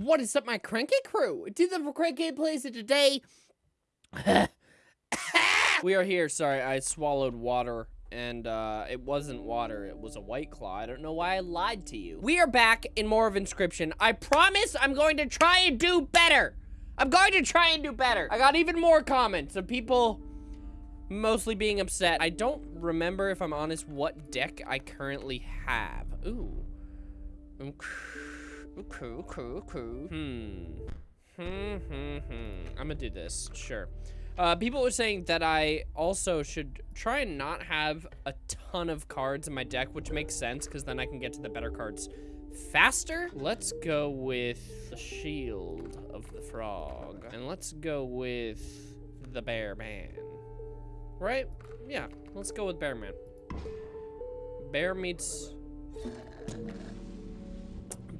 What is up, my cranky crew? To the cranky plays it today. we are here. Sorry, I swallowed water and uh, it wasn't water. It was a white claw. I don't know why I lied to you. We are back in more of Inscryption. I promise I'm going to try and do better. I'm going to try and do better. I got even more comments of people mostly being upset. I don't remember, if I'm honest, what deck I currently have. Ooh. Okay, okay, okay. Hmm. Hmm, hmm, hmm. I'm gonna do this, sure. Uh, people were saying that I also should try and not have a ton of cards in my deck, which makes sense, because then I can get to the better cards faster. Let's go with the Shield of the Frog. And let's go with the Bear Man. Right? Yeah, let's go with Bear Man. Bear meets...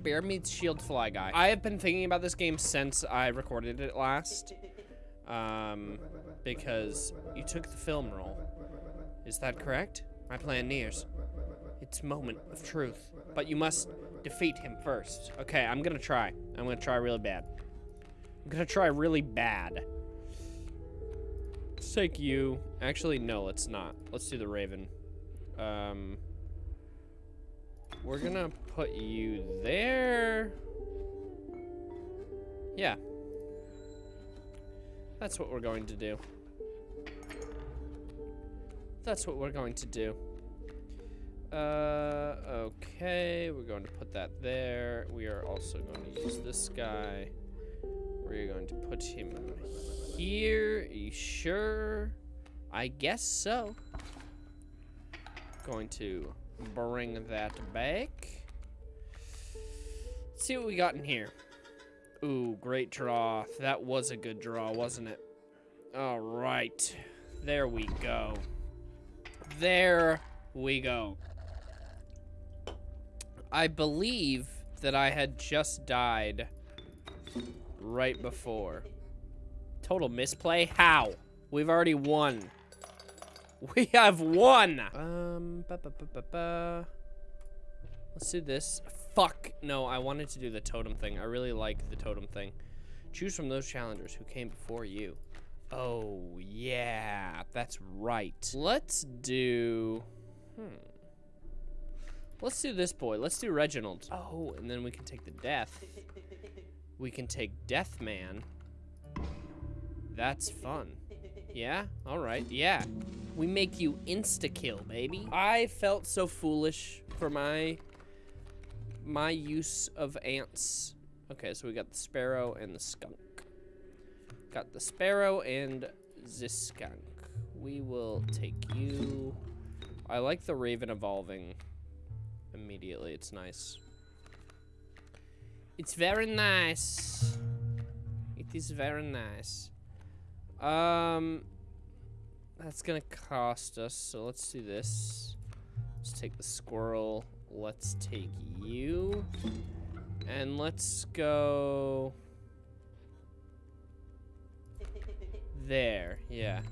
Bear meets Shield Fly Guy. I have been thinking about this game since I recorded it last. Um, because you took the film role. Is that correct? My plan nears. It's moment of truth. But you must defeat him first. Okay, I'm gonna try. I'm gonna try really bad. I'm gonna try really bad. Let's take you. Actually, no, let's not. Let's do the Raven. Um, we're gonna put you there. Yeah. That's what we're going to do. That's what we're going to do. Uh, okay, we're going to put that there. We are also going to use this guy. We're going to put him here. Are you sure? I guess so. Going to bring that back. Let's see what we got in here. Ooh, great draw. That was a good draw, wasn't it? All right. There we go. There we go. I believe that I had just died right before. Total misplay? How? We've already won. We have won! Um, ba -ba -ba Let's do this. Fuck. No, I wanted to do the totem thing. I really like the totem thing. Choose from those challengers who came before you. Oh, yeah. That's right. Let's do... Hmm. Let's do this boy. Let's do Reginald. Oh, and then we can take the death. We can take Death Man. That's fun. Yeah? Alright, yeah. We make you insta-kill, baby. I felt so foolish for my my use of ants. Okay, so we got the sparrow and the skunk. Got the sparrow and the skunk. We will take you. I like the raven evolving immediately. It's nice. It's very nice. It is very nice. Um, that's gonna cost us, so let's do this. Let's take the squirrel. Let's take you. And let's go... There, yeah.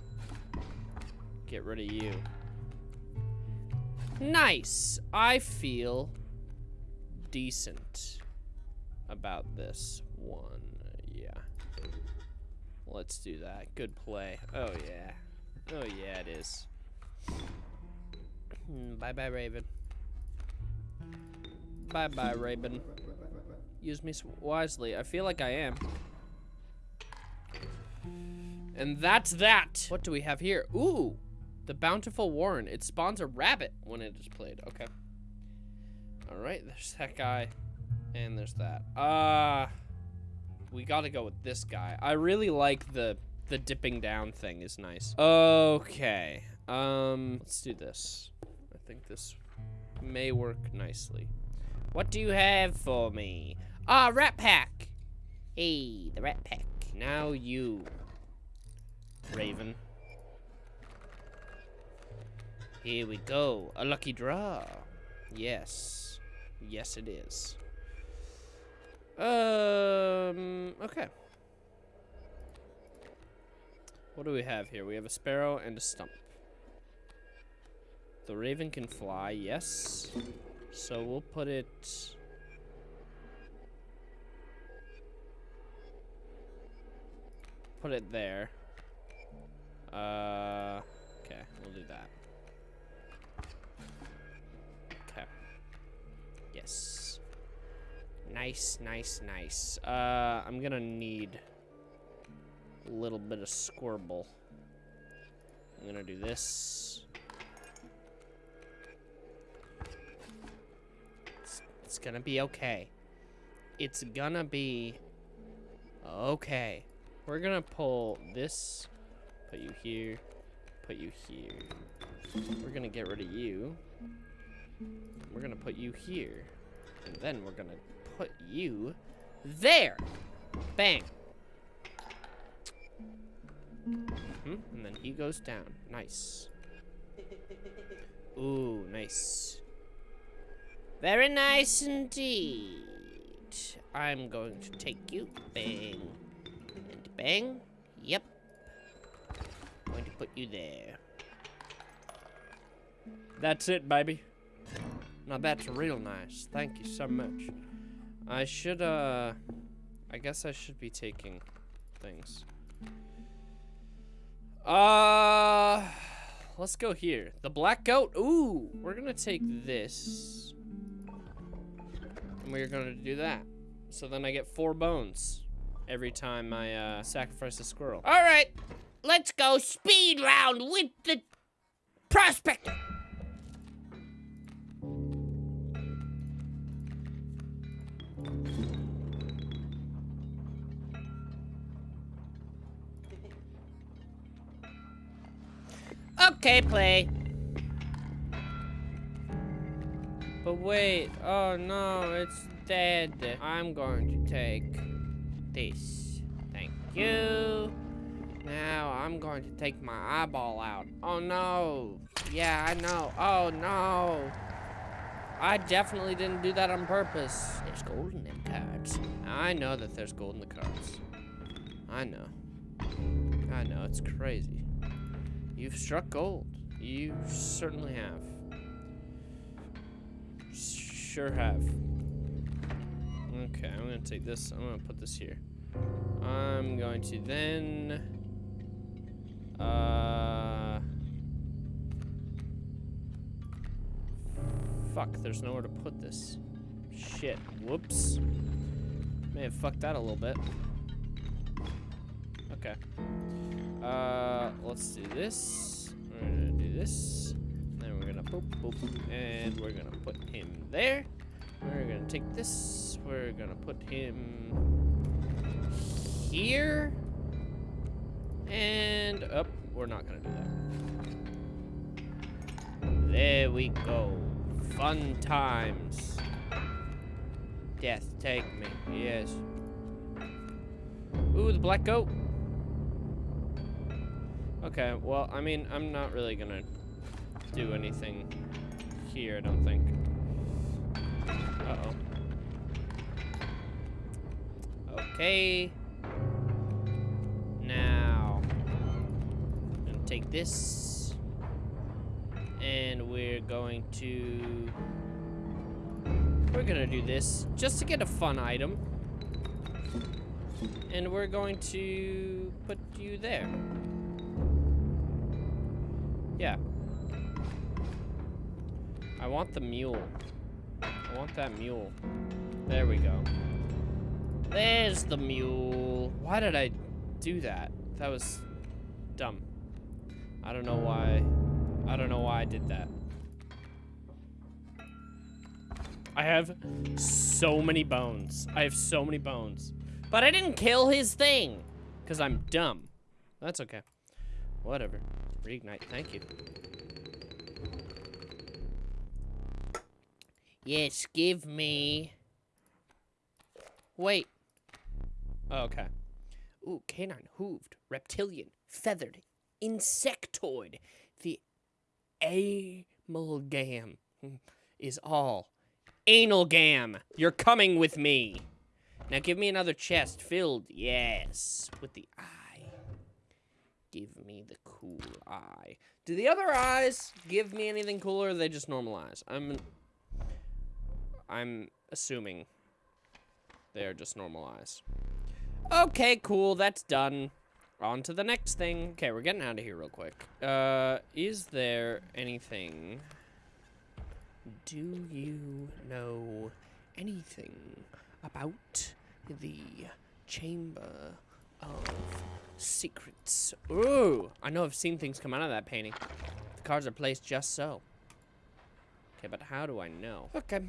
Get rid of you. Nice. I feel decent about this one. Yeah. Let's do that. Good play. Oh, yeah. Oh, yeah, it is. Bye-bye, hmm, Raven. Bye-bye, Raven. Use me wisely. I feel like I am. And that's that. What do we have here? Ooh. The Bountiful Warren. It spawns a rabbit when it is played. Okay. Alright, there's that guy. And there's that. Uh, we gotta go with this guy. I really like the the dipping down thing is nice. Okay. Um, let's do this. I think this may work nicely. What do you have for me? Ah, rat pack. Hey, the rat pack. Now you, Raven. Here we go. A lucky draw. Yes. Yes, it is. Um, okay. What do we have here? We have a sparrow and a stump. The raven can fly, yes. So we'll put it... put it there. Uh, okay, we'll do that. Okay. Yes. Nice, nice, nice. Uh, I'm gonna need a little bit of squirble. I'm gonna do this. It's, it's gonna be okay. It's gonna be okay. We're gonna pull this, put you here, put you here. We're gonna get rid of you. We're gonna put you here. And then we're gonna put you there. Bang. Hmm, and then he goes down. Nice. Ooh, nice. Very nice indeed. I'm going to take you. Bang. And bang. Yep. I'm Going to put you there. That's it, baby. Now that's real nice. Thank you so much. I should, uh... I guess I should be taking things. Uh... Let's go here. The black goat. Ooh, we're gonna take this. And we're gonna do that. So then I get four bones every time I uh, sacrifice a squirrel. All right, let's go speed round with the prospector. Okay, play. But wait, oh no, it's dead. I'm going to take this. Thank you. Now I'm going to take my eyeball out. Oh no. Yeah, I know. Oh no. I definitely didn't do that on purpose. There's gold in them cards. I know that there's gold in the cards. I know. I know, it's crazy. You've struck gold. You certainly have. Sure have. Okay, I'm gonna take this. I'm gonna put this here. I'm going to then. Uh. Fuck, there's nowhere to put this. Shit. Whoops. May have fucked that a little bit. Okay. Uh, let's do this. We're gonna do this. Then we're gonna boop, boop, and we're gonna put him there. We're gonna take this. We're gonna put him here. And up. Oh, we're not gonna do that. There we go. Fun times. Death, take me. Yes. Ooh, the black goat. Okay, well, I mean, I'm not really gonna do anything here, I don't think. Uh-oh. Okay. Now, I'm gonna take this, and we're going to, we're gonna do this just to get a fun item. And we're going to put you there. Yeah. I want the mule. I want that mule. There we go. There's the mule. Why did I do that? That was dumb. I don't know why. I don't know why I did that. I have so many bones. I have so many bones. But I didn't kill his thing. Because I'm dumb. That's okay. Whatever. Reignite, thank you. Yes, give me... Wait. Oh, okay. Ooh, canine, hooved, reptilian, feathered, insectoid. The amalgam is all. Analgam, you're coming with me. Now give me another chest filled, yes, with the eye. Give me the cool eye. Do the other eyes give me anything cooler, they just normal eyes? I'm... I'm assuming they are just normal eyes. Okay, cool, that's done. On to the next thing. Okay, we're getting out of here real quick. Uh, is there anything... Do you know anything about the Chamber of Secrets? Ooh, I know I've seen things come out of that painting. The cards are placed just so. Okay, but how do I know? Okay.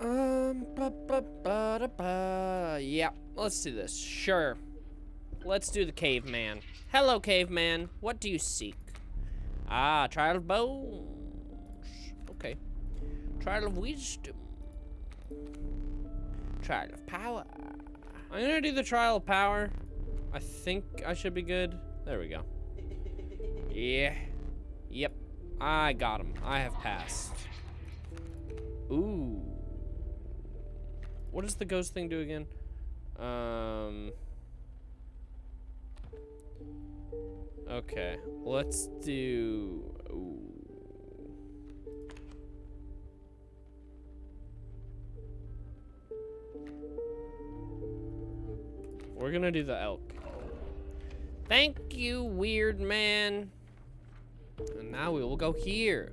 Um, ba, ba, ba, da, ba. yeah, let's do this. Sure. Let's do the caveman. Hello, caveman. What do you seek? Ah, trial of bones. Okay. Trial of wisdom. Trial of power. I'm gonna do the trial of power. I think I should be good. There we go. Yeah. Yep. I got him. I have passed. Ooh. What does the ghost thing do again? Um. Okay, let's do. Ooh. We're gonna do the elk. Thank you, weird man. And now we will go here.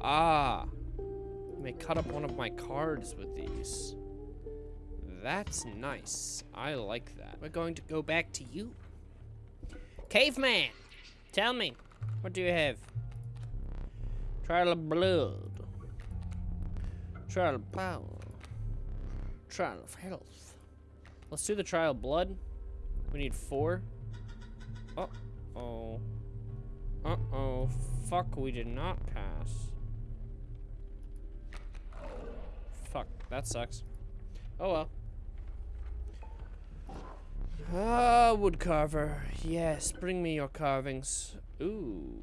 Ah. I may cut up one of my cards with these. That's nice. I like that. We're going to go back to you. Caveman, tell me, what do you have? Trial of blood. Trial of power. Trial of health. Let's do the trial of blood. We need four. Uh-oh. Uh-oh. Fuck, we did not pass. Fuck, that sucks. Oh well. Ah, wood carver. Yes, bring me your carvings. Ooh.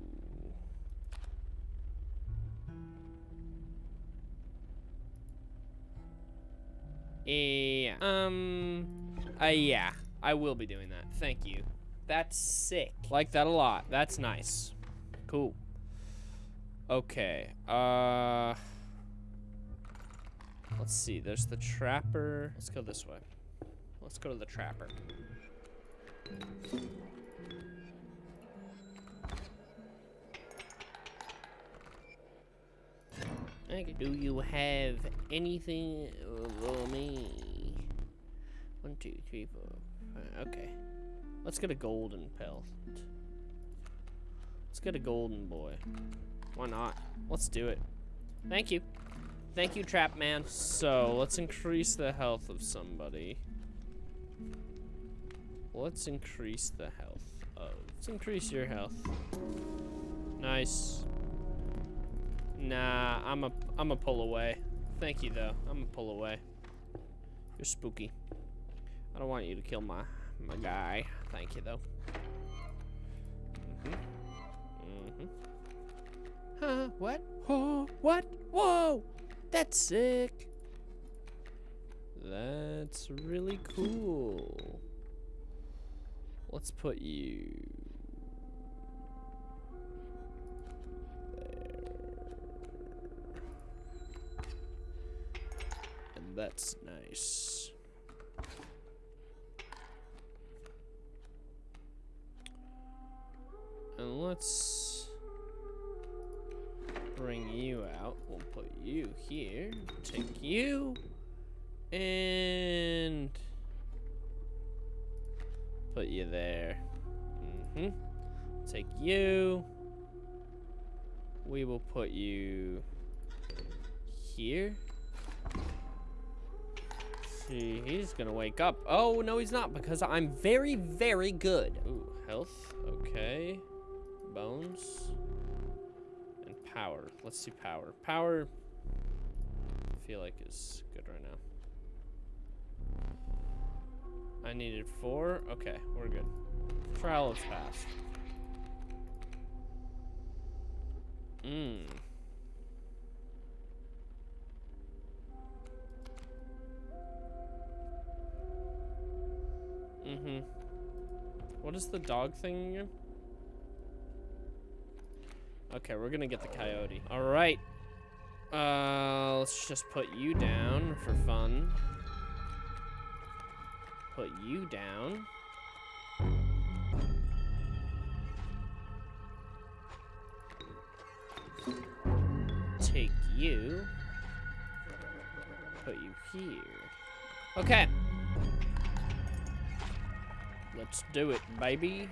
Yeah. Um. Uh, yeah. I will be doing that. Thank you. That's sick. Like that a lot. That's nice. Cool. Okay. Uh. Let's see. There's the trapper. Let's go this way. Let's go to the trapper. do you have anything for me? One, two, three, four. Five. Okay. Let's get a golden pelt. Let's get a golden boy. Why not? Let's do it. Thank you. Thank you, Trap Man. So, let's increase the health of somebody. Let's increase the health of... Let's increase your health. Nice. Nah, I'm a I'm a pull away. Thank you though. I'm a pull away. You're spooky. I don't want you to kill my my guy. Thank you though. Mhm. Mhm. Huh? What? Oh, what? Whoa! That's sick. That's really cool. Let's put you There. And That's nice. And let's bring you out. We'll put you here. Take you. And put you there. Mm-hmm. Take you. We will put you here See, he's gonna wake up. Oh, no, he's not, because I'm very, very good. Ooh, health, okay. Bones. And power. Let's do power. Power, I feel like is good right now. I needed four. Okay, we're good. Trial is passed. Mmm. Mm-hmm. What is the dog thing again? Okay, we're gonna get the coyote. Alright. Uh, let's just put you down for fun. Put you down. Take you. Put you here. Okay. Let's do it, baby.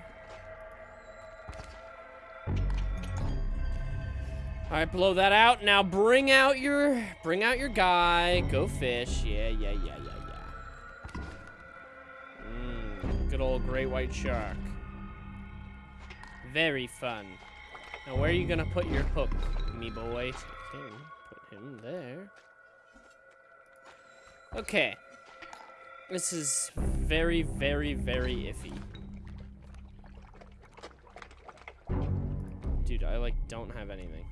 All right, blow that out. Now bring out your, bring out your guy. Go fish. Yeah, yeah, yeah, yeah, yeah. Mmm, good old great white shark. Very fun. Now where are you gonna put your hook, me boy? Okay, put him there. Okay. This is very, very, very iffy. Dude, I like don't have anything.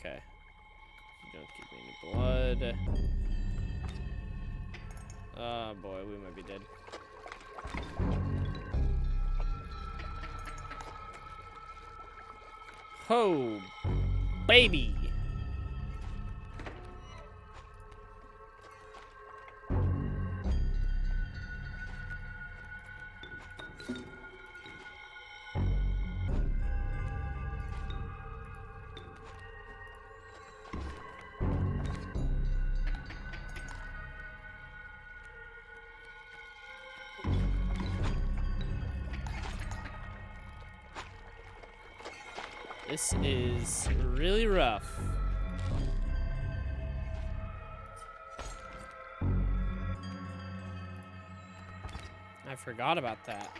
Okay. You don't give me any blood. Oh boy, we might be dead. Ho, baby. This is really rough. I forgot about that.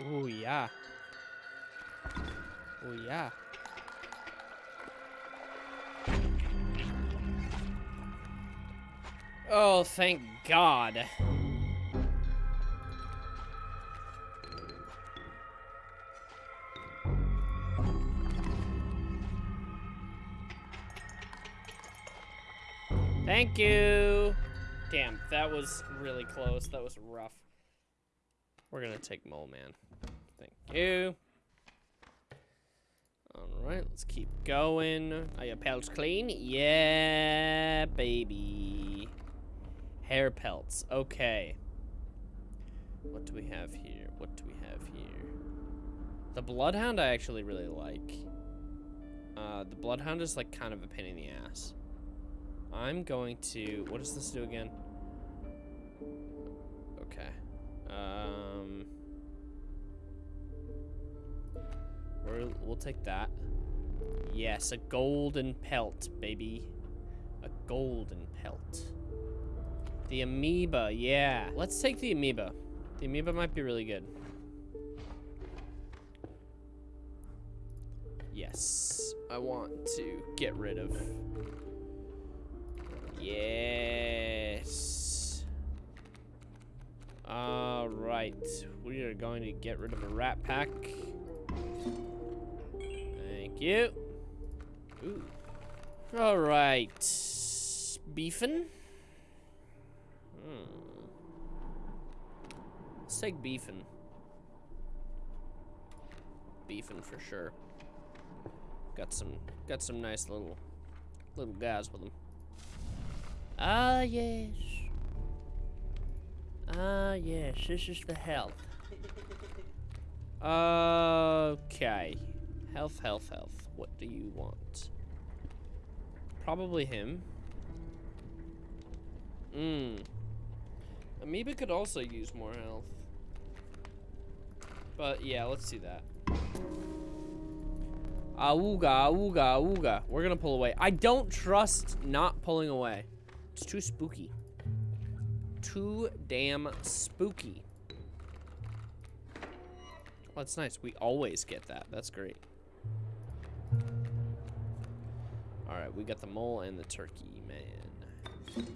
Oh yeah. Oh yeah. Oh, thank God. That was really close. That was rough. We're gonna take Mole Man. Thank you. Alright, let's keep going. Are your pelts clean? Yeah, baby. Hair pelts. Okay. What do we have here? What do we have here? The Bloodhound I actually really like. Uh, the Bloodhound is like kind of a pain in the ass. I'm going to... What does this do again? Okay. Um... we we'll take that. Yes, a golden pelt, baby. A golden pelt. The amoeba, yeah. Let's take the amoeba. The amoeba might be really good. Yes. I want to get rid of Yes. All right. We are going to get rid of a rat pack. Thank you. Ooh. All right. Beefin. Hmm. Let's take beefin. Beefin for sure. Got some, got some nice little, little guys with them. Ah, yes. Ah, yes, this is the health. Okay. Health, health, health. What do you want? Probably him. Mmm. Amoeba could also use more health. But yeah, let's do that. Auga, auga, auga. We're gonna pull away. I don't trust not pulling away. It's too spooky. Too damn spooky. Oh, that's nice. We always get that. That's great. Alright, we got the mole and the turkey, man. I'm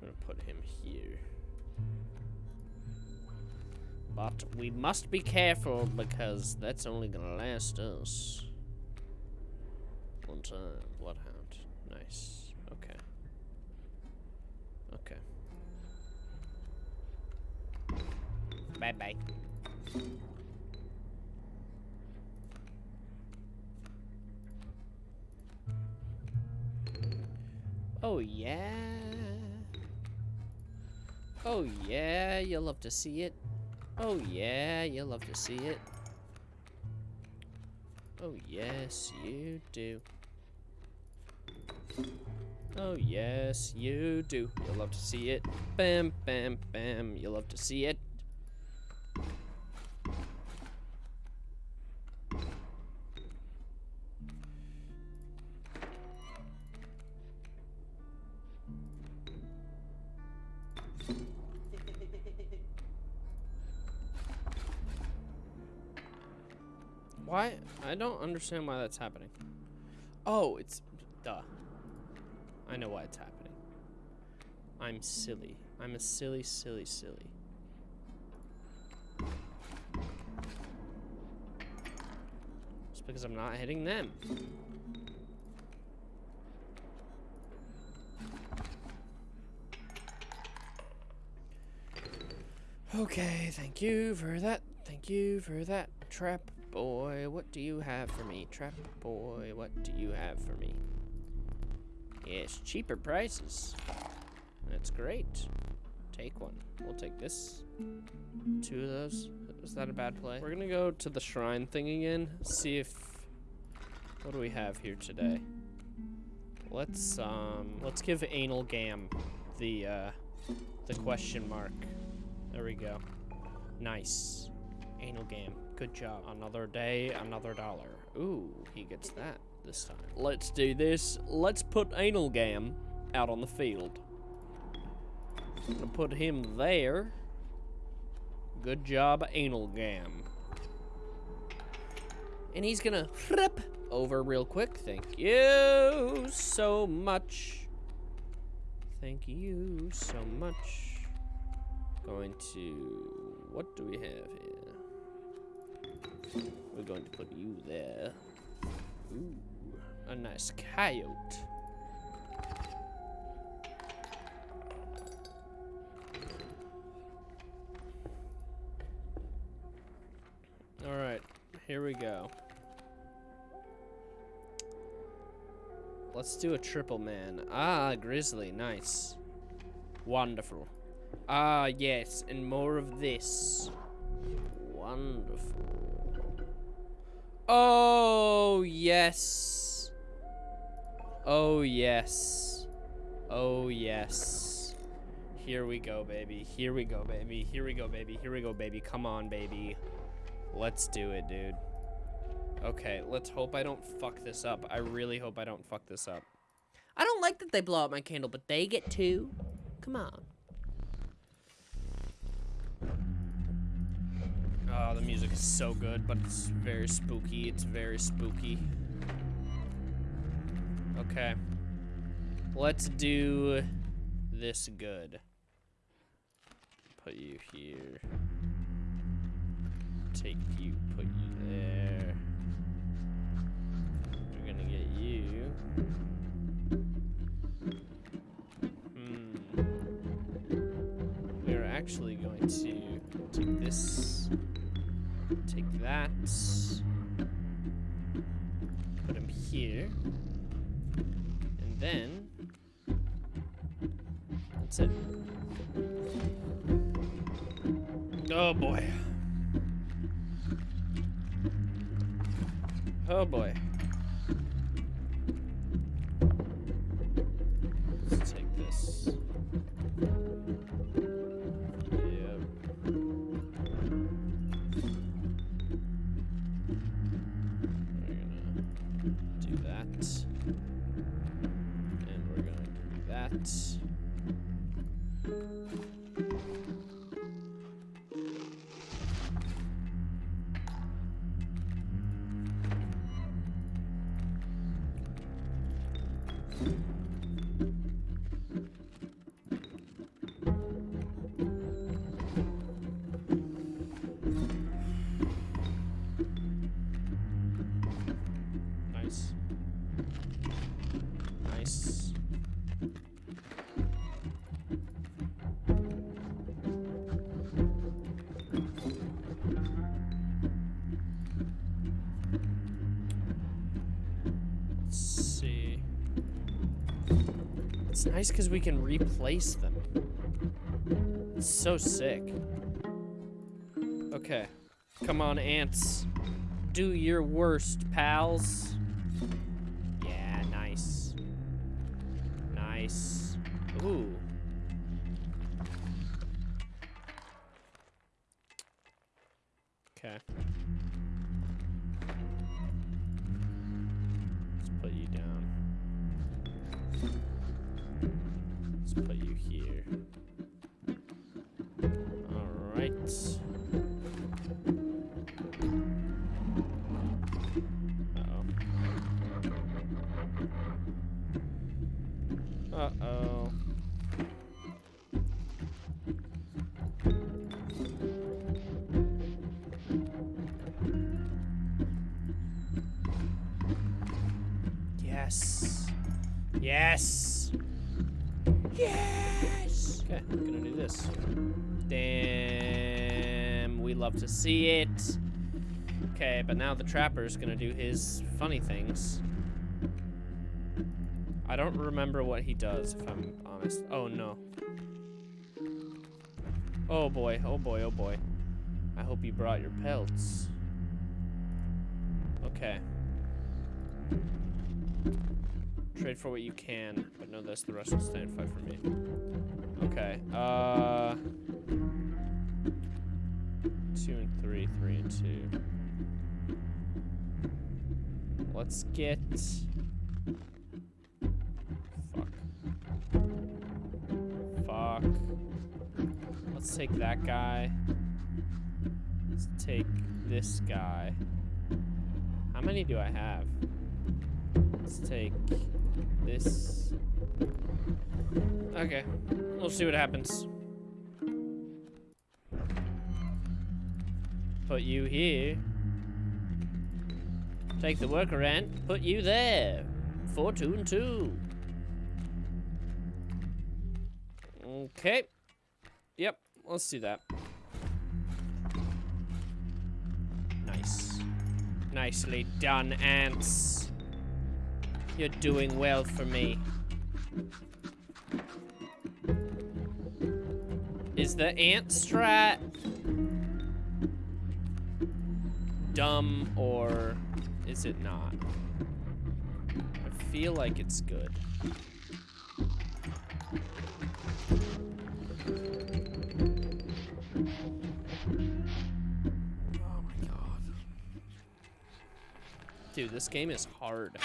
gonna put him here. But we must be careful because that's only gonna last us one time. Bloodhound. Nice. Bye-bye. Oh, yeah. Oh, yeah, you'll love to see it. Oh, yeah, you'll love to see it. Oh, yes, you do. Oh, yes, you do. You'll love to see it. Bam, bam, bam. You'll love to see it. Why? I don't understand why that's happening. Oh, it's... Duh. I know why it's happening. I'm silly. I'm a silly, silly, silly. It's because I'm not hitting them. Okay, thank you for that. Thank you for that. Trap boy, what do you have for me? Trap boy, what do you have for me? Yes, cheaper prices. That's great. Take one. We'll take this. Two of those. Was that a bad play? We're gonna go to the shrine thing again. See if... What do we have here today? Let's, um... Let's give Anal Gam the, uh... The question mark. There we go. Nice. Anal Gam. Good job. Another day, another dollar. Ooh, he gets that this time. Let's do this. Let's put Anal Gam out on the field. I'm gonna put him there. Good job, Anal Gam. And he's gonna flip over real quick. Thank you so much. Thank you so much. Going to, what do we have here? We're going to put you there. Ooh, a nice coyote. All right, here we go. Let's do a triple man. Ah, grizzly, nice. Wonderful. Ah, yes, and more of this. Wonderful. Oh, yes. Oh, yes. Oh, yes. Here we go, baby. Here we go, baby. Here we go, baby. Here we go, baby. Come on, baby. Let's do it, dude. Okay, let's hope I don't fuck this up. I really hope I don't fuck this up. I don't like that they blow out my candle, but they get two. Come on. Oh, the music is so good, but it's very spooky. It's very spooky. Okay. Let's do this good. Put you here. Take you, put you there. We're gonna get you. Hmm. We're actually going to take this, take that, put him here, then that's it. Oh boy. Oh boy. Nice because we can replace them. It's so sick. Okay. Come on, ants. do your worst, pals. Now the trapper's gonna do his funny things. I don't remember what he does, if I'm honest. Oh, no. Oh, boy. Oh, boy. Oh, boy. I hope you brought your pelts. Okay. Trade for what you can, but know this, the rest will stand fight for me. Okay, uh... Two and three, three and two. Let's get... Fuck. Fuck. Let's take that guy. Let's take this guy. How many do I have? Let's take this. Okay, we'll see what happens. Put you here. Take the worker ant, put you there. And two. Okay. Yep, let's do that. Nice. Nicely done, ants. You're doing well for me. Is the ant strat dumb or is it not? I feel like it's good. Oh my god. Dude, this game is hard.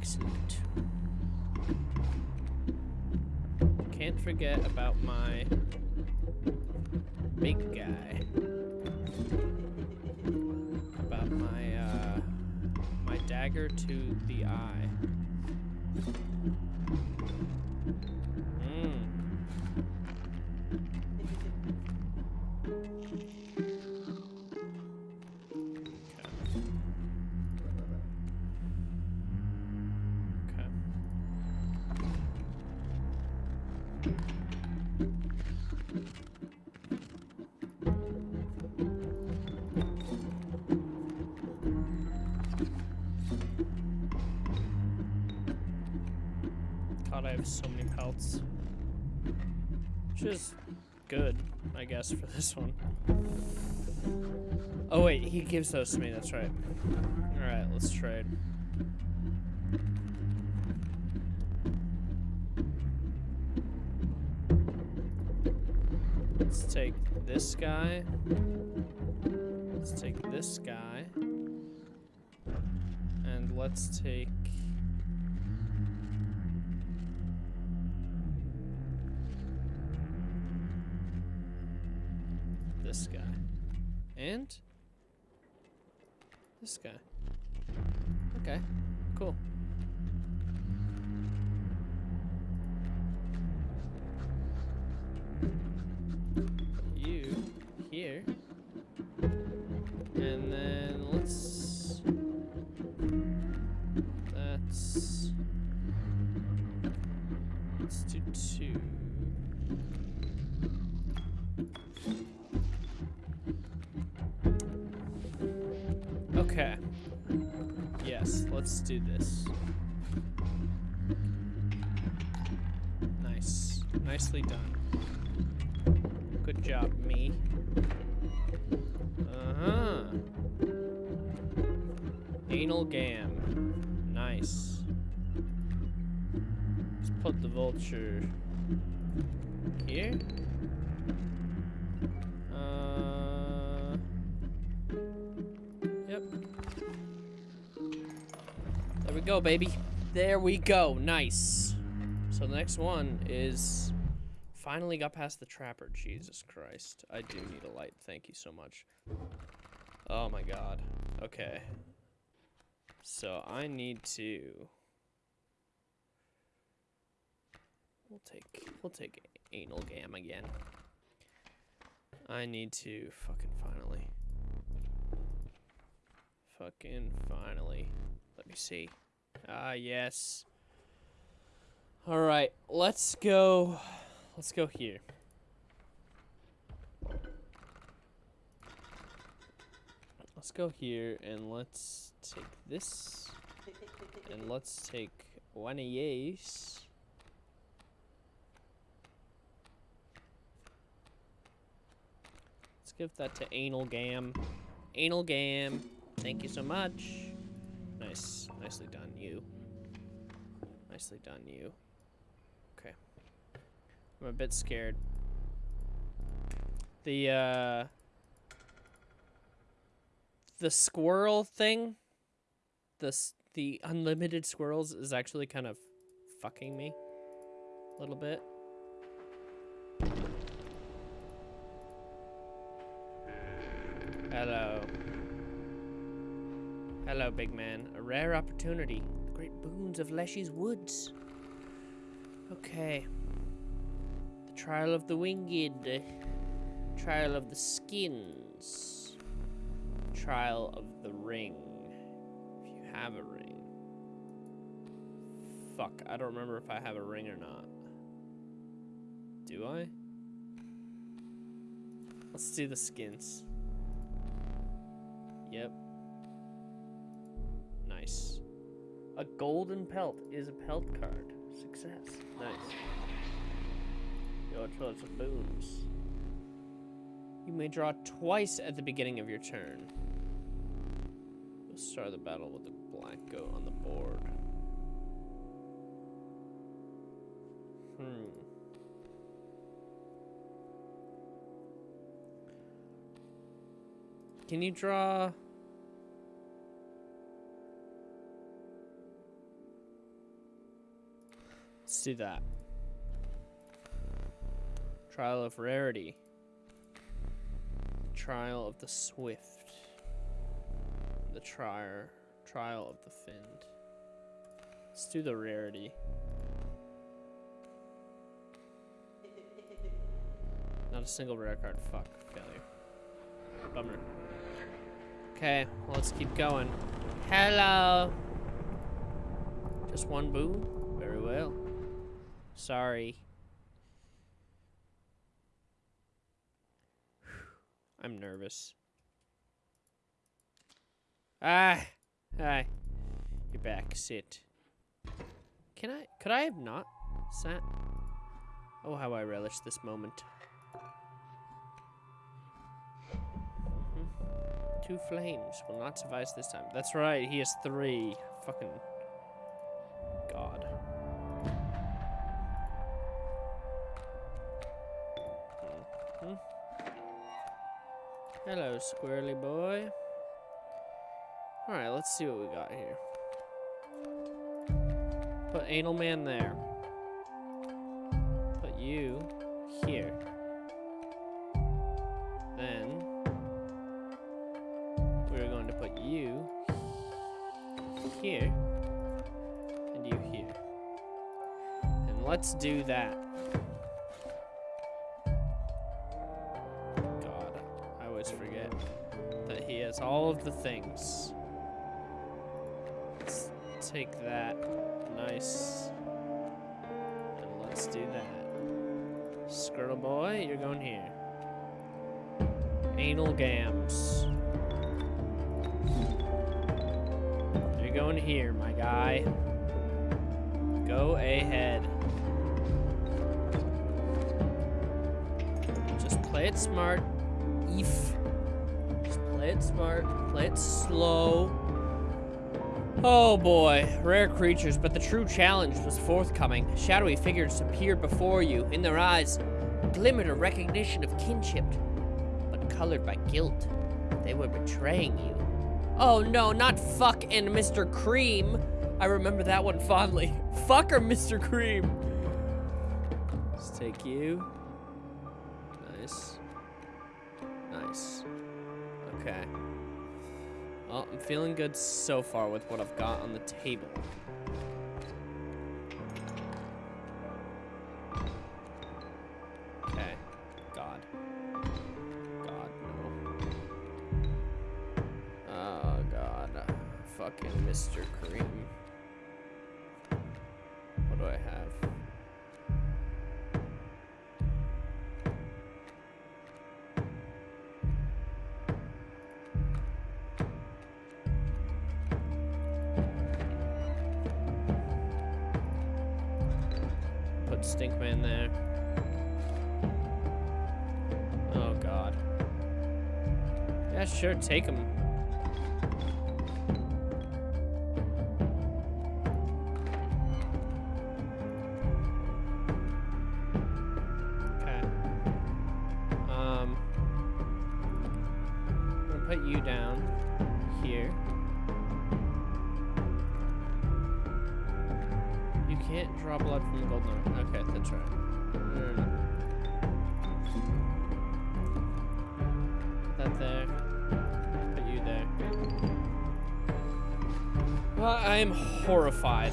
Excellent. Can't forget about my For this one. Oh wait, he gives those to me, that's right. Alright, let's trade. Let's take this guy. Let's take this guy. And let's take... This guy. Okay, cool. Vulture here. Uh, yep. There we go, baby. There we go. Nice. So the next one is finally got past the trapper. Jesus Christ. I do need a light. Thank you so much. Oh my god. Okay. So I need to We'll take we'll take Amalgam again. I need to fucking finally. Fucking finally. Let me see. Ah, yes. All right, let's go. Let's go here. Let's go here and let's take this. And let's take one of these. Give that to Amalgam. Anal Gam, thank you so much. Nice, nicely done, you. Nicely done, you. Okay. I'm a bit scared. The, uh... The squirrel thing, the, the unlimited squirrels is actually kind of fucking me a little bit. Hello, big man. A rare opportunity. The great boons of Leshy's woods. Okay. The trial of the winged. Trial of the skins. Trial of the ring. If you have a ring. Fuck, I don't remember if I have a ring or not. Do I? Let's do the skins. Yep. Nice. A golden pelt is a pelt card. Success. Nice. Your choice of boons. You may draw twice at the beginning of your turn. You'll start the battle with a black goat on the board. Hmm. Can you draw? Let's do that. Trial of Rarity. Trial of the Swift. The trial Trial of the Finned. Let's do the Rarity. Not a single rare card. Fuck. Failure. Bummer. Okay, well, let's keep going. Hello. Just one boo? Very well. Sorry. I'm nervous. Ah, hi. You're back. Sit. Can I? Could I have not sat? Oh, how I relish this moment. Mhm. Two flames will not suffice this time. That's right. He has three. Fucking Hello, squirrely boy. Alright, let's see what we got here. Put Anal Man there. Put you here. Then we're going to put you here and you here. And let's do that. Has all of the things. Let's take that. Nice. And let's do that. Squirrel boy, you're going here. Amalgams. You're going here, my guy. Go ahead. Just play it smart. If. Play it smart. Play it slow. Oh boy, rare creatures, but the true challenge was forthcoming. Shadowy figures appeared before you. In their eyes glimmered a recognition of kinship, but colored by guilt. They were betraying you. Oh no, not fuck and Mr. Cream. I remember that one fondly. Fuck or Mr. Cream. Let's take you. Nice. Nice. Okay. Well, I'm feeling good so far with what I've got on the table. Okay. God. God, no. Oh, God. Fucking Mr. Cream. What do I have? Stinkman there. Oh god. Yeah, sure, take him. Well, I am horrified,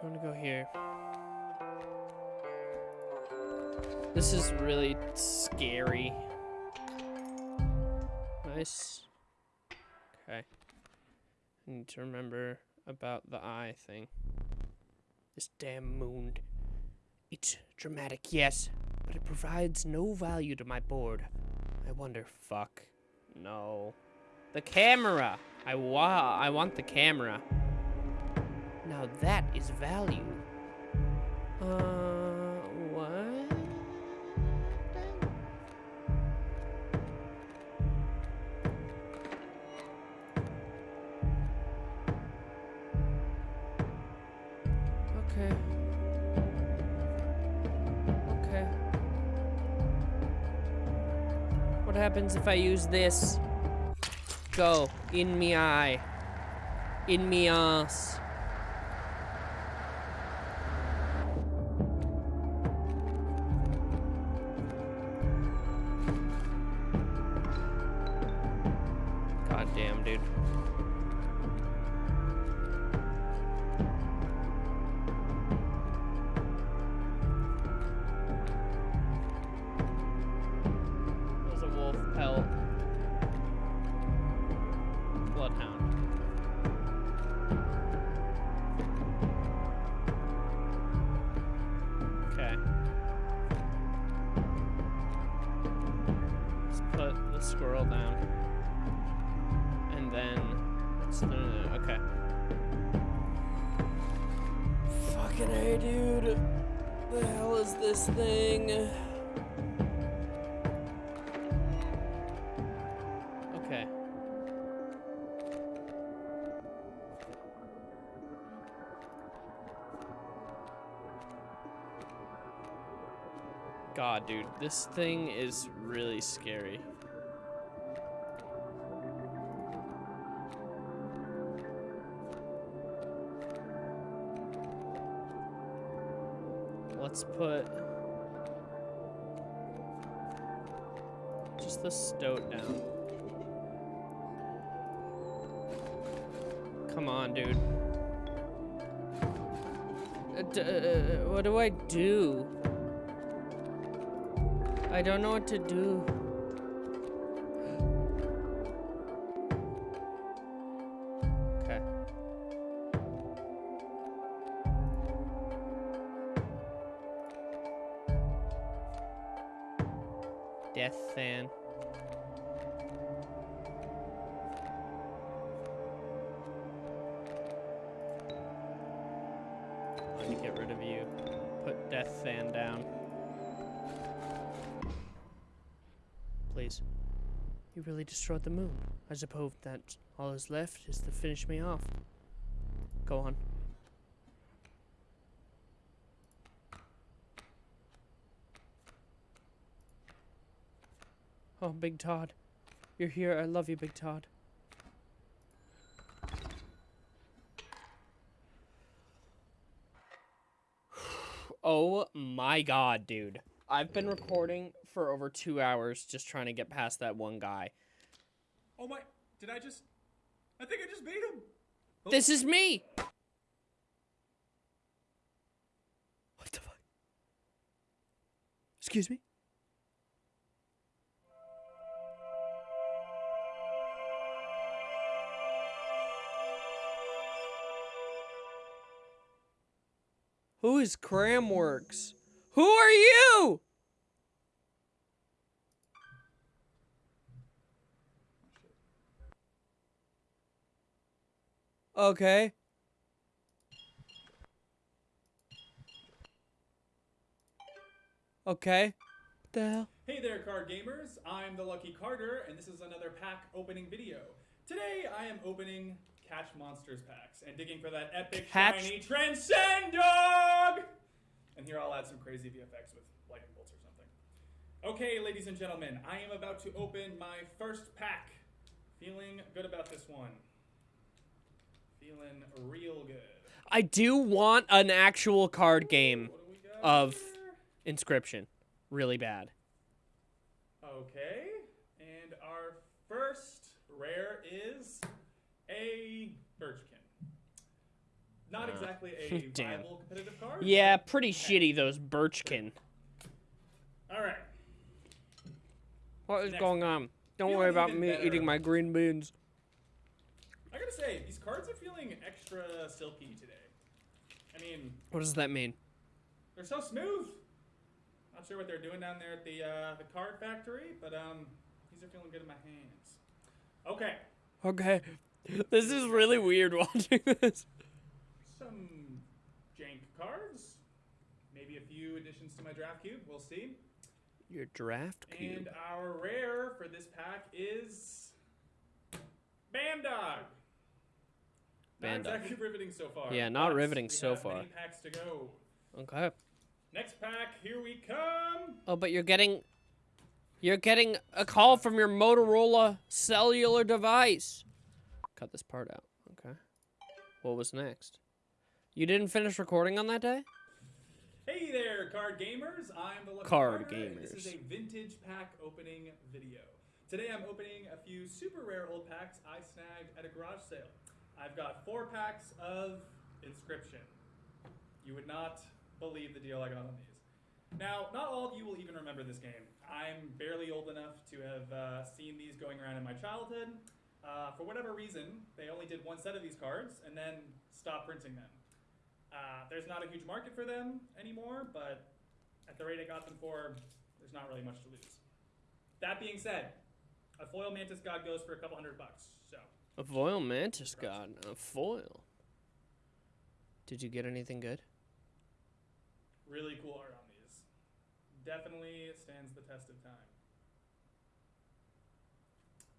Going to go here. This is really scary. Nice. Okay. I need to remember about the eye thing. This damn moon. It's dramatic, yes, but it provides no value to my board. I wonder, fuck. No. The camera! I wa- I want the camera. Now that is value. Uh, what? Okay. Okay. What happens if I use this? Go. In me eye. In me ass. then... No, no, no, okay. Fucking hey, dude. The hell is this thing? Okay. God, dude, this thing is really scary. Put just the stoat down. Come on, dude. Uh, uh, what do I do? I don't know what to do. You destroyed the moon. I suppose that all is left is to finish me off. Go on. Oh, Big Todd. You're here. I love you, Big Todd. Oh my god, dude. I've been recording for over two hours just trying to get past that one guy. Oh my! Did I just? I think I just beat him. Oh. This is me! What the fuck? Excuse me? Who is Cramworks? Who are you? Okay. Okay. What the hell? Hey there, card gamers! I'm the Luke Carder, and this is another pack opening video. Today, I am opening Catch Monsters packs and digging for that epic Catch- shiny Transcend Dog. And here I'll add some crazy VFX with lightning bolts or something. Okay, ladies and gentlemen, I am about to open my first pack. Feeling good about this one. Feeling real good. I do want an actual card game What do we got of here? Inscryption. Really bad. Okay, and our first rare is a Birchkin. Not Uh, exactly a damn. viable competitive card. Yeah, but- pretty shitty, those Birchkin. All right. What is Next. going on? Don't Feeling worry about me better. eating my green beans. I gotta say, these cards are feeling extra silky today. I mean, What does that mean? they're so smooth. Not sure what they're doing down there at the uh, the card factory, but um, these are feeling good in my hands. Okay, Okay. This is really weird watching this. some jank cards. Maybe a few additions to my draft cube. We'll see. Your draft cube. And our rare for this pack is Bandog. Not exactly riveting so far. Yeah, not but riveting so far. Many packs to go. Okay. Next pack, here we come. Oh, but you're getting you're getting a call from your Motorola cellular device. Cut this part out. Okay. What was next? You didn't finish recording on that day? Hey there, card gamers. I'm the Lucky Card Carter, and This is a vintage pack opening video. Today I'm opening a few super rare old packs I snagged at a garage sale. I've got four packs of Inscryption. You would not believe the deal I got on these. Now, not all of you will even remember this game. I'm barely old enough to have uh, seen these going around in my childhood. Uh, for whatever reason, they only did one set of these cards and then stopped printing them. Uh, there's not a huge market for them anymore, but at the rate I got them for, there's not really much to lose. That being said, a foil mantis god goes for a couple hundred bucks. So A foil mantis god. A foil. Did you get anything good? really cool art on these. Definitely stands the test of time.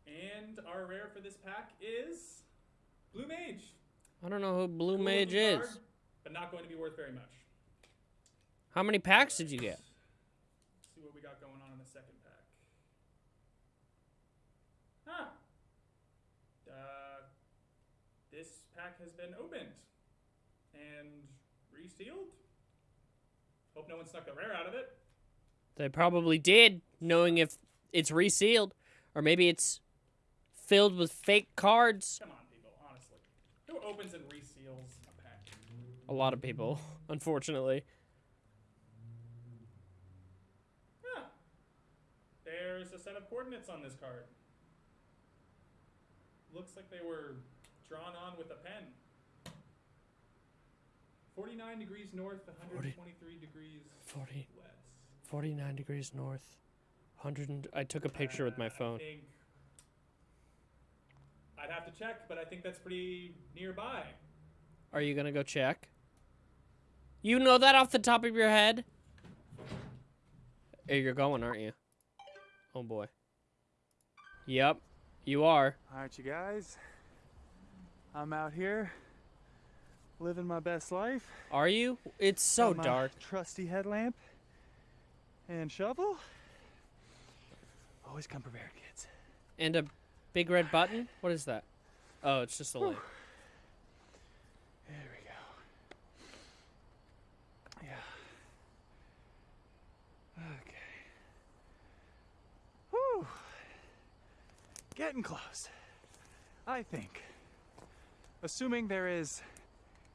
And our rare for this pack is Blue Mage. I don't know who Blue Cool Mage is. card, but not going to be worth very much. How many packs did you get? Let's see what we got going on in the second pack? Huh. Uh, this pack has been opened and resealed. Hope no one snuck a rare out of it. They probably did, knowing if it's resealed, or maybe it's filled with fake cards. Come on, people, honestly. Who opens and reseals a pack? A lot of people, unfortunately. Huh. There's a set of coordinates on this card. Looks like they were drawn on with a pen. 49 degrees north, 123 degrees 40, west. 49 degrees north. 100 and, I took a picture with Uh, my iPhone. think I'd have to check, but I think that's pretty nearby. Are you gonna go check? You know that off the top of your head? Hey, you're going, aren't you? Oh boy. Yep, you are. All right, you guys. I'm out here living my best life. Are you? It's so dark. Trusty headlamp and shovel. Always come prepared, kids. And a big red button? What is that? Oh, it's just a light. There we go. Yeah. Okay. Whew. Getting close. I think. Assuming there is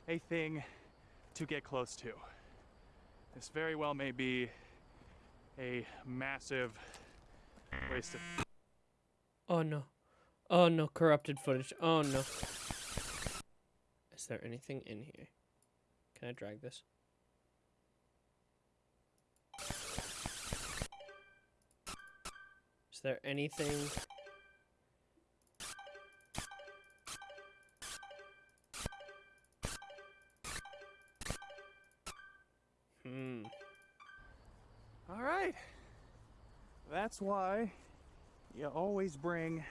a thing to get close to. This very well may be a massive waste of Oh no. Oh no, corrupted footage. Oh no. Is there anything in here? Can I drag this? Is there anything? That's why you always bring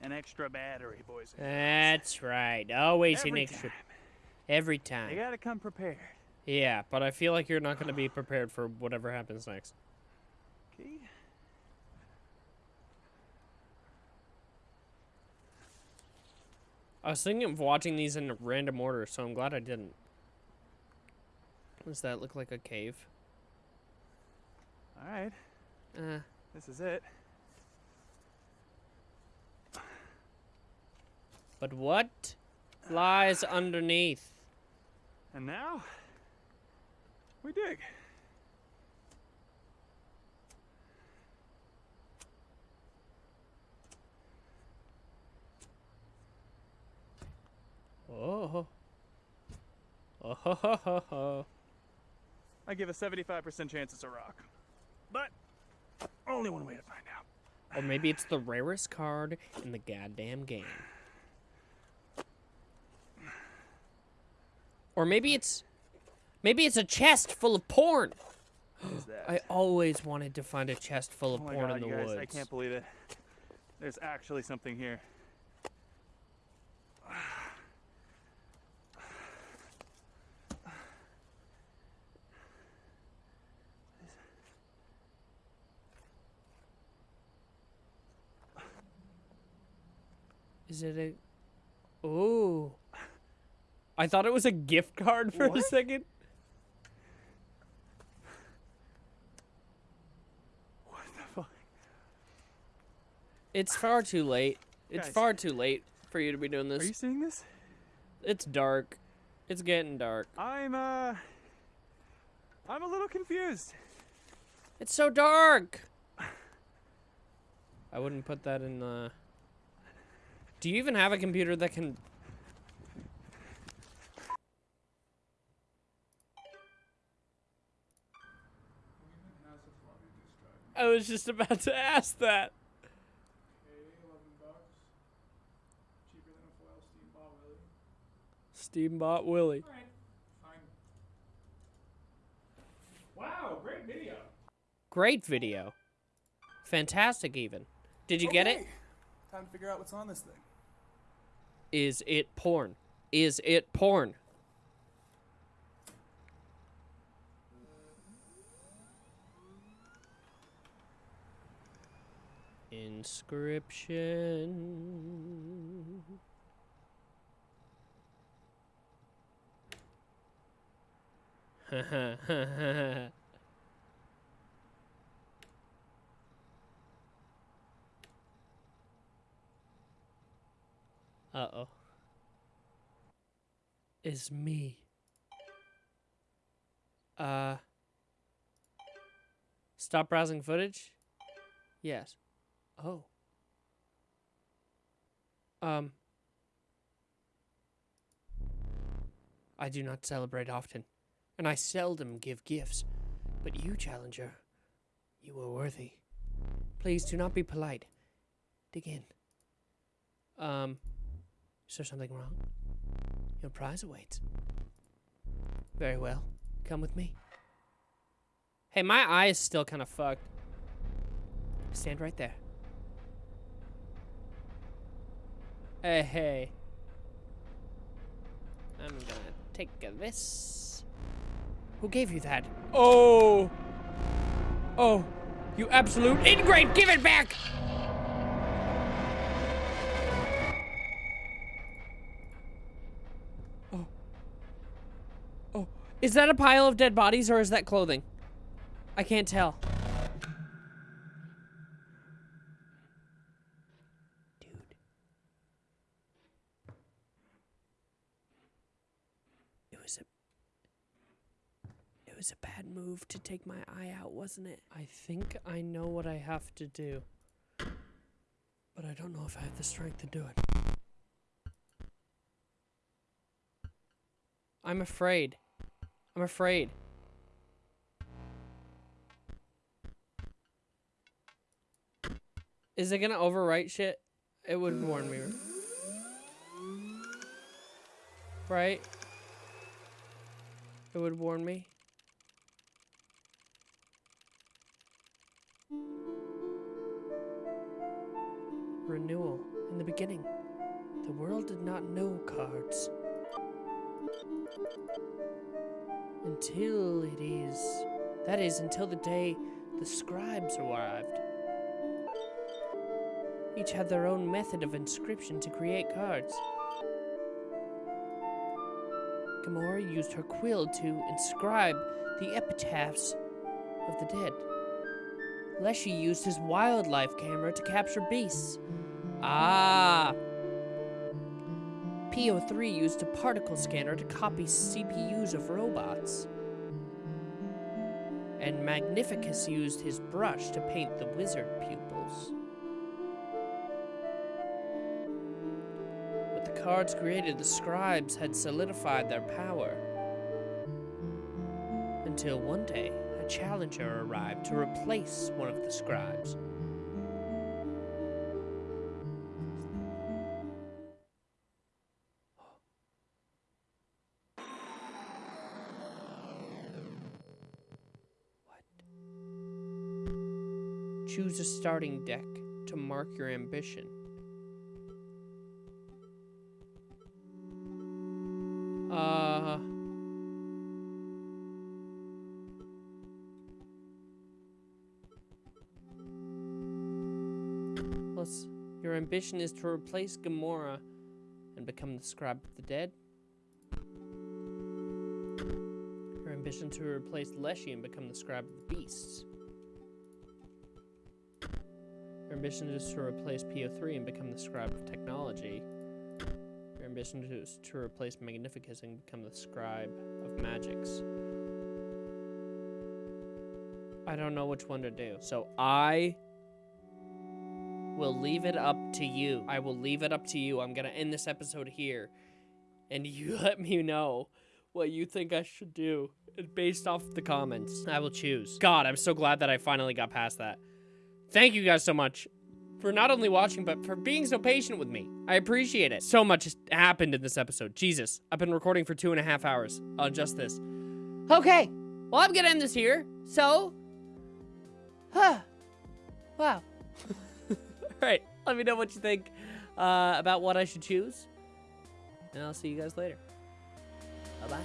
an extra battery, boys. That's right. Always an extra. time. Every time. You gotta come prepared. Yeah, but I feel like you're not going to be prepared for whatever happens next. Okay. I was thinking of watching these in random order, so I'm glad I didn't. Does that look like a cave? All right. Uh, This is it. but what lies underneath? And now we dig. Oh. Oh ho ho ho ho. I give a 75% chance it's a rock. But only one way to find out. Or maybe it's the rarest card in the goddamn game. Or maybe it's maybe it's a chest full of porn. What is that? I always wanted to find a chest full of oh my porn god, in the guys, woods. I can't believe it. There's actually something here. Is it a? Ooh. I thought it was a gift card for a second. What the fuck? It's far too late. It's Guys. far too late for you to be doing this. Are you seeing this? It's dark. It's getting dark. I'm uh I'm a little confused. It's so dark. I wouldn't put that in the. Do you even have a computer that can? I was just about to ask that. Okay, 11 bucks. Cheaper than a foil steam ball, really. Steambot Willie. Alright, fine. Wow, great video. Great video. Fantastic, even. Did you get it? Time to figure out what's on this thing. Is it porn? Is it porn? Inscryption. Uh-oh. Is me. Uh. Stop browsing footage? Yes. Oh. Um. I do not celebrate often, and I seldom give gifts. But you, Challenger, you are worthy. Please do not be polite. Dig in. Um, is there something wrong? Your prize awaits. Very well. Come with me. Hey, my eye is still kind of fucked. Stand right there. Hey, hey. I'm gonna take this. Who gave you that? Oh! Oh! You absolute ingrate! Give it back! Is that a pile of dead bodies or is that clothing? I can't tell. Dude. It was a It was a bad move to take my eye out, wasn't it? I think I know what I have to do. But I don't know if I have the strength to do it. I'm afraid. I'm afraid. Is it gonna overwrite shit? It would warn me. Right? It would warn me. Renewal. In the beginning, the world did not know cards. Until it is. That is, until the day the scribes arrived. Each had their own method of inscription to create cards. Grimora used her quill to inscribe the epitaphs of the dead. Leshy used his wildlife camera to capture beasts. Ah! P03 used a particle scanner to copy CPUs of robots. And Magnificus used his brush to paint the wizard pupils. With the cards created, the scribes had solidified their power. Until one day, a challenger arrived to replace one of the scribes. Choose a starting deck to mark your ambition. Uh. Plus, your ambition is to replace Grimora and become the scribe of the dead. Your ambition to replace Leshy and become the scribe of the beasts. Ambition is to replace P03 and become the scribe of technology. Your ambition is to replace Magnificus and become the scribe of magics. I don't know which one to do. So I will leave it up to you. I will leave it up to you. I'm going to end this episode here. And you let me know what you think I should do. Based off the comments, I will choose. God, I'm so glad that I finally got past that. Thank you guys so much for not only watching, but for being so patient with me. I appreciate it. So much happened in this episode. Jesus, I've been recording for two and a half hours on just this. Okay, well, I'm gonna end this here. So, huh, wow. All right, let me know what you think uh, about what I should choose, and I'll see you guys later. Bye-bye.